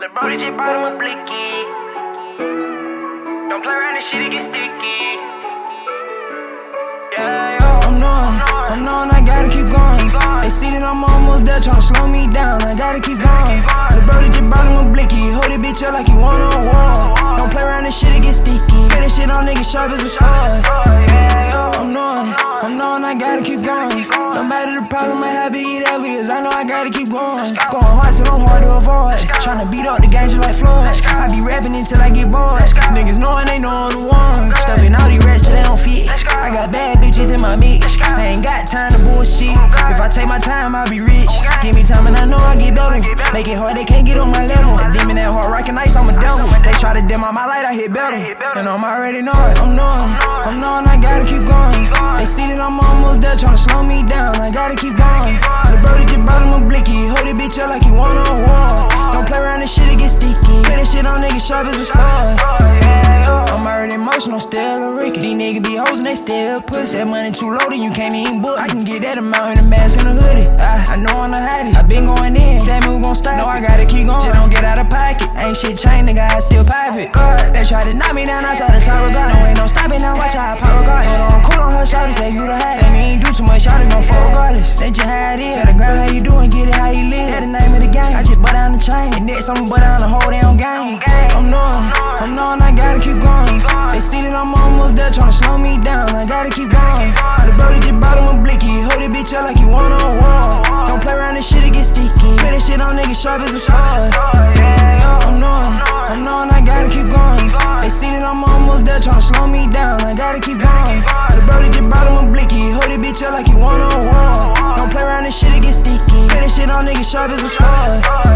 Just bought him a blicky. Don't play around this shit, it get sticky. Yeah. I'm knowing, I'm knowing I gotta keep going. They see that I'm almost there, tryna slow me down. I gotta keep going. Just brought him a blicky. Hold it bitch up like you want on war. Don't play around this shit, it get sticky. Put that shit on niggas sharp as a sword. Problem, I know I gotta keep going. Going hard, so I'm hard to avoid. Tryna beat up the just like Floyd. I be rapping until I get bored. Niggas knowing they know I'm the one. Stuffing all these rats till they don't fit. I got bad bitches in my mix. I ain't got time to bullshit. If I take my time, I'll be rich. Give me time and I know I get better. Make it hard, they can't get on my level. Demon that hard, rockin' ice, I'm a devil. They try to dim out my light, I hit better. And I'm already know it. I'm knowing, I'm knowing I gotta keep going. They see that I'm almost there, tryna slow me down. I gotta keep going. Sharp as a sword. I'm already emotional, still a Ricky. These niggas be hoes and they still pussy. That money too low, then you can't even book. I can get that amount in a mask and a hoodie. I, I know I'm the hottest. I been going in. That move gon' stop. No, I gotta keep going. Just don't get out of pocket. Ain't shit changed, nigga. I still pipe it. They try to knock me down outside the of God. No, ain't no stopping now. Watch how I power God. Told her I'm cool on her shawty. Say you the hottest. And ain't do too much. Shawty gon' fuck regardless. Ain't you how chain. Next I'ma butt down the whole damn game. I'm knowing. I'm knowing I gotta keep going. They see that I'm almost there, tryna slow me down. I gotta keep going. The brody just bought him a blicky. Hold it bitch up like you want on war. Don't play around this shit, it get sticky. Put that shit on niggas sharp as a sword. I'm knowing, I'm knowing I gotta keep going. They see that I'm almost there, tryna slow me down. I gotta keep going. The brody just bought him a blicky. Hold it bitch up like you want on war. Don't play around this shit, it get sticky. Put that shit on niggas sharp as a sword.